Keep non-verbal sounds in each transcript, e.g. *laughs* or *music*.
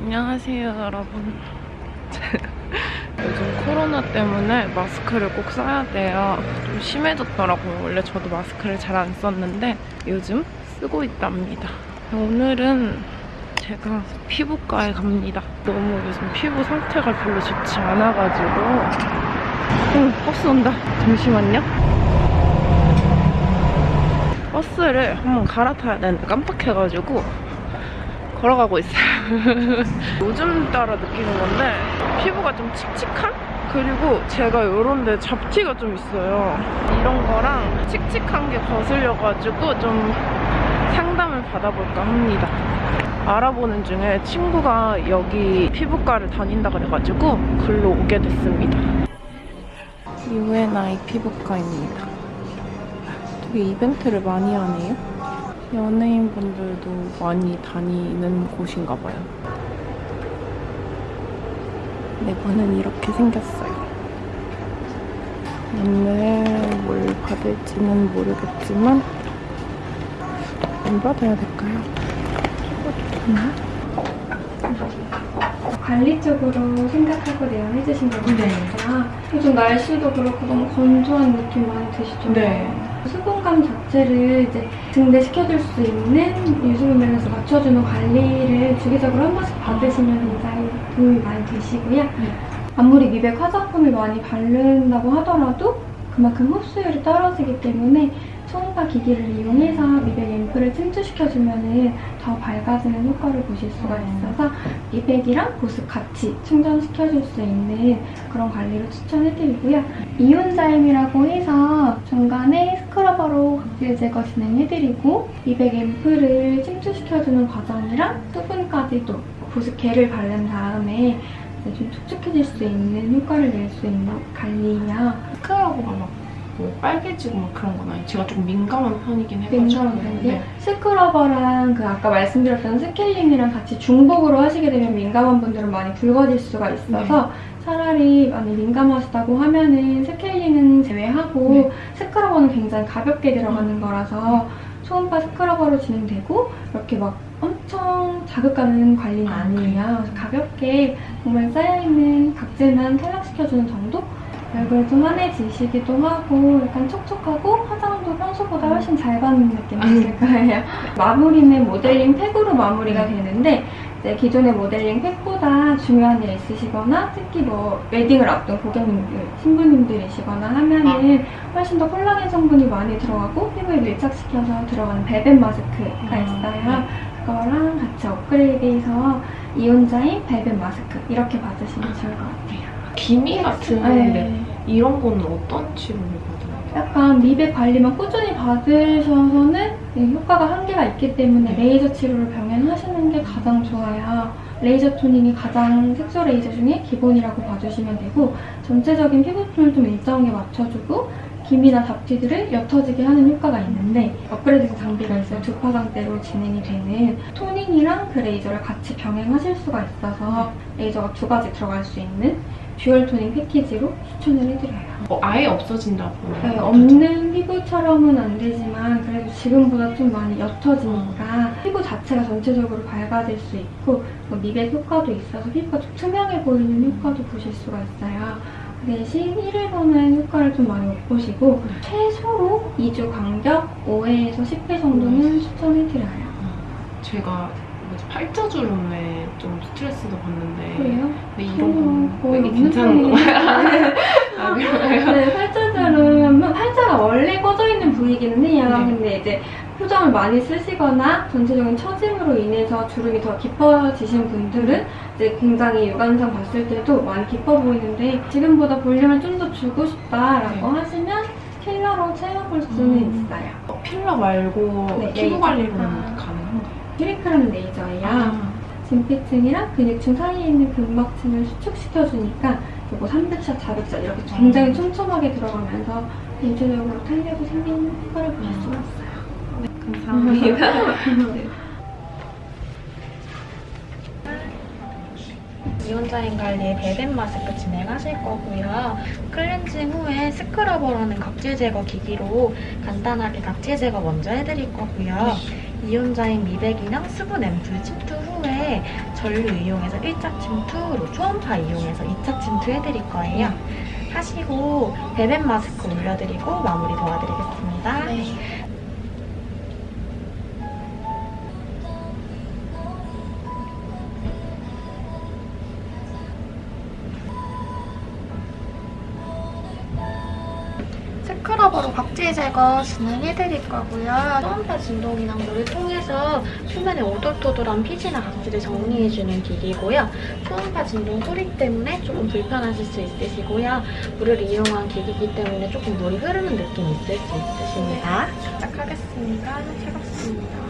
안녕하세요 여러분. *laughs* 요즘 코로나 때문에 마스크를 꼭 써야 돼요. 좀 심해졌더라고요. 원래 저도 마스크를 잘 안 썼는데 요즘 쓰고 있답니다. 오늘은 제가 피부과에 갑니다. 너무 요즘 피부 상태가 별로 좋지 않아가지고. 응 버스 온다. 잠시만요. 버스를 한번 갈아타야 되는데 깜빡해가지고 걸어가고 있어요. *laughs* 요즘 따라 느끼는 건데 피부가 좀 칙칙한? 그리고 제가 이런 데 잡티가 좀 있어요. 이런 거랑 칙칙한 게 거슬려가지고 좀 상담을 받아볼까 합니다. 알아보는 중에 친구가 여기 피부과를 다닌다 그래가지고 글로 오게 됐습니다. UNI 피부과입니다. 되게 이벤트를 많이 하네요. 연예인분들도 많이 다니는 곳인가 봐요. 내부는 이렇게 생겼어요. 오늘 뭘 받을지는 모르겠지만 뭘 받아야 될까요? 관리 쪽으로 생각하고 내용해 주신 거니까 요즘 날씨도 그렇고 너무 건조한 느낌 많이 드시죠? 네. 수분감 자체를 이제 증대시켜줄 수 있는 유수분 면에서 맞춰주는 관리를 주기적으로 한 번씩 받으시면 굉장히 도움이 많이 되시고요. 아무리 미백 화장품을 많이 바른다고 하더라도 그만큼 흡수율이 떨어지기 때문에 초음파 기기를 이용해서 미백 앰플을 침투시켜주면 더 밝아지는 효과를 보실 수가 있어서 미백이랑 보습 같이 충전시켜줄 수 있는 그런 관리를 추천해드리고요. 이온자임이라고 해서 중간에 scrubber로 각질 제거 진행해드리고 미백 앰플을 침투시켜주는 과정이랑 수분까지도 보습제를 바른 다음에 좀 촉촉해질 수 있는 효과를 낼 수 있는 관리야. scrubber가 막 뭐 빨개지고 막 그런 건 아니에요. 제가 좀 민감한 편이긴 해가지고. 민감한 편인데 네. scrubber랑 그 아까 말씀드렸던 스케일링이랑 같이 중복으로 하시게 되면 민감한 분들은 많이 붉어질 수가 있어서 네. 차라리 많이 민감하시다고 하면은 스케일링은 제외하고 네. 스크러버는 굉장히 가볍게 들어가는 거라서 초음파 스크러버로 진행되고 이렇게 막 엄청 자극하는 관리는 아, 아니에요. 그래서 가볍게 정말 쌓여있는 각질만 탈락시켜주는 정도? 얼굴 좀 환해지시기도 하고 약간 촉촉하고 화장도 평소보다 훨씬 잘 받는 느낌 드실 거예요. *laughs* 마무리는 모델링 팩으로 마무리가 네. 되는데 기존의 모델링 팩보다 중요한 일 있으시거나 특히 뭐 웨딩을 앞둔 고객님들, 신부님들이시거나 하면은 훨씬 더 콜라겐 성분이 많이 들어가고 피부에 밀착시켜서 들어가는 벨벳 마스크가 있어요. 그거랑 같이 업그레이드해서 이온자인 벨벳 마스크 이렇게 받으시면 좋을 것 같아요. 기미 같은 네. 이런 거는 어떤 치료를 받아요? 약간 미백 관리만 꾸준히 받으셔서는 네, 효과가 한계가 있기 때문에 레이저 치료를 병행하시는 게 가장 좋아요. 레이저 toning이 가장 색소 레이저 중에 기본이라고 봐주시면 되고 전체적인 피부톤을 좀 일정하게 맞춰주고 기미나 잡티들을 옅어지게 하는 효과가 있는데 업그레이드 장비가 있어요. 두 파장대로 진행이 되는 toning이랑 그 레이저를 같이 병행하실 수가 있어서 레이저가 두 가지 들어갈 수 있는 dual toning 패키지로 추천을 해드려요. 어, 아예 없어진다고. 네, 없는 피부처럼은 안 되지만 그래도 지금보다 좀 많이 옅어지니까 피부 자체가 전체적으로 밝아질 수 있고 뭐 미백 효과도 있어서 피부가 좀 투명해 보이는 효과도 보실 수가 있어요. 그 대신 1일보는 효과를 좀 많이 못 보시고 최소로 2주 간격 5회에서 10회 정도는 추천해드려요. 제가 팔자주름에 좀 스트레스도 받는데 그래요? 근데 이런 건 어, 거의 없는 괜찮은 건가요? 편이에요. *laughs* 아, 그래요? 네, 팔자주름, 팔자가 원래 꺼져 있는 부위기는 해요. 네. 근데 이제 표정을 많이 쓰시거나 전체적인 처짐으로 인해서 주름이 더 깊어지신 분들은 이제 굉장히 육안상 봤을 때도 많이 깊어 보이는데 지금보다 볼륨을 좀 더 주고 싶다라고 네. 하시면 필러로 채워볼 수는 음. 있어요. 어, 필러 말고 네, 피부 레이저. 관리로는 힐리크라는 레이저예요. 아, 진피층이랑 근육층 사이에 있는 근막층을 수축시켜주니까 그리고 300샷, 400샷 이렇게 굉장히 촘촘하게 들어가면서 전체적으로 탄력이 생기는 효과를 보실 수가 있어요. 감사합니다. 이온자임 관리에 벨벳 마스크 진행하실 거고요. 클렌징 후에 scrubber라는 각질 제거 기기로 간단하게 각질 제거 먼저 해드릴 거고요. 이온자임 미백이랑 수분 앰플 침투 후에 전류 이용해서 1차 침투, 초음파 이용해서 2차 침투 해드릴 거예요. 하시고 벨벳 마스크 올려드리고 마무리 도와드리겠습니다. 스크러버로 각질 제거 진행해드릴 거고요. 초음파 진동이나 물을 통해서 표면에 오돌토돌한 피지나 각질을 정리해주는 기기고요. 초음파 진동 소리 때문에 조금 불편하실 수 있으시고요. 물을 이용한 기기이기 때문에 조금 물이 흐르는 느낌이 있을 수 있으십니다. 시작하겠습니다. 차갑습니다.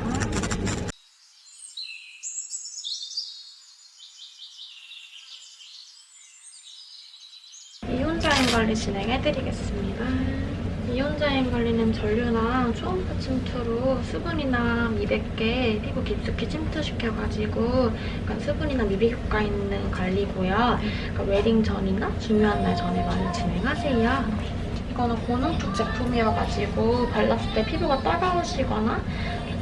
이온자인 관리 진행해드리겠습니다. 이온자인 관리는 전류나 초음 파 침투로 수분이나 미백계 피부 깊숙이 침투시켜가지고 약간 수분이나 미백 효과 있는 관리고요. 그러니까 웨딩 전이나 중요한 날 전에 많이 진행하세요. 이거는 고농축 제품이어가지고 발랐을 때 피부가 따가우시거나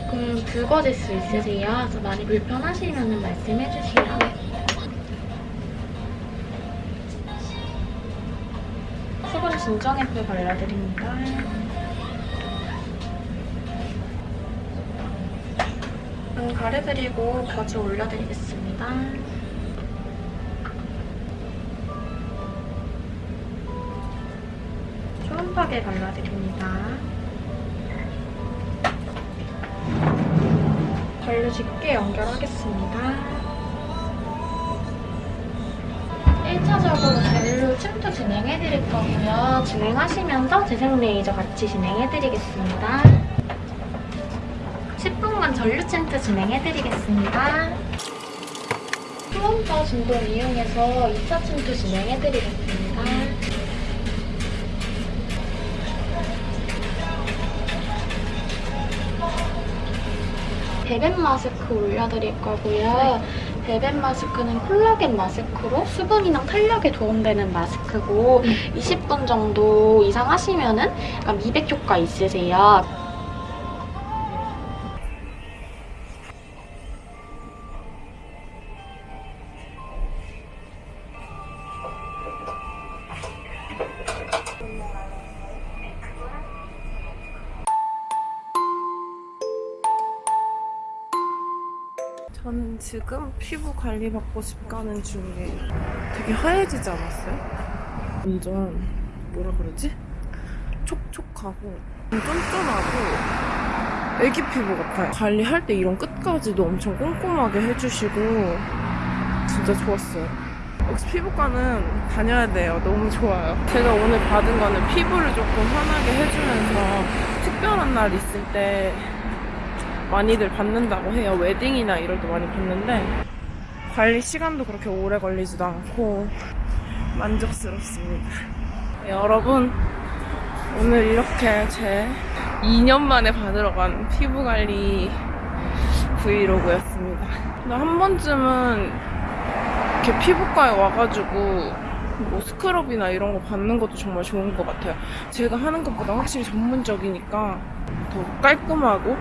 조금 붉어질 수 있으세요. 그래서 많이 불편하시면 말씀해주세요. 수분 진정 애플 발라드립니다. 음, 가려드리고 겨즈 올려드리겠습니다. 초음파게 발라드립니다. 전류 짙게 연결하겠습니다. 1차적으로 침투 진행해드릴 거고요. 진행하시면서 재생 레이저 같이 진행해드리겠습니다. 10분간 전류 침투 진행해드리겠습니다. 초음파 진동 이용해서 2차 침투 진행해드리겠습니다. 베벳 마스크 올려드릴 거고요. 베벳 마스크는 콜라겐 마스크로 수분이랑 탄력에 도움되는 마스크고 20분 정도 이상 하시면은 약간 미백 효과 있으세요. 저는 지금 피부 관리 받고 집 가는 중이에요. 되게 하얘지지 않았어요? 완전 뭐라 그러지? 촉촉하고 쫀쫀하고 애기 피부 같아요. 관리할 때 이런 끝까지도 엄청 꼼꼼하게 해주시고 진짜 좋았어요. 역시 피부과는 다녀야 돼요. 너무 좋아요. 제가 오늘 받은 거는 피부를 조금 환하게 해주면서 특별한 날 있을 때 많이들 받는다고 해요. 웨딩이나 이럴 때 많이 받는데 관리 시간도 그렇게 오래 걸리지도 않고 만족스럽습니다. 여러분 오늘 이렇게 제 2년 만에 받으러 간 피부 관리 브이로그였습니다. 근데 한 번쯤은 이렇게 피부과에 와가지고 뭐 스크럽이나 이런 거 받는 것도 정말 좋은 것 같아요. 제가 하는 것보다 확실히 전문적이니까 더 깔끔하고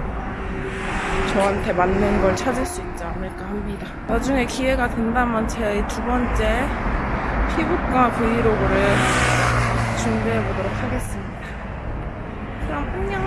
저한테 맞는 걸 찾을 수 있지 않을까 합니다. 나중에 기회가 된다면 제 두 번째 피부과 브이로그를 준비해 보도록 하겠습니다. 그럼 안녕!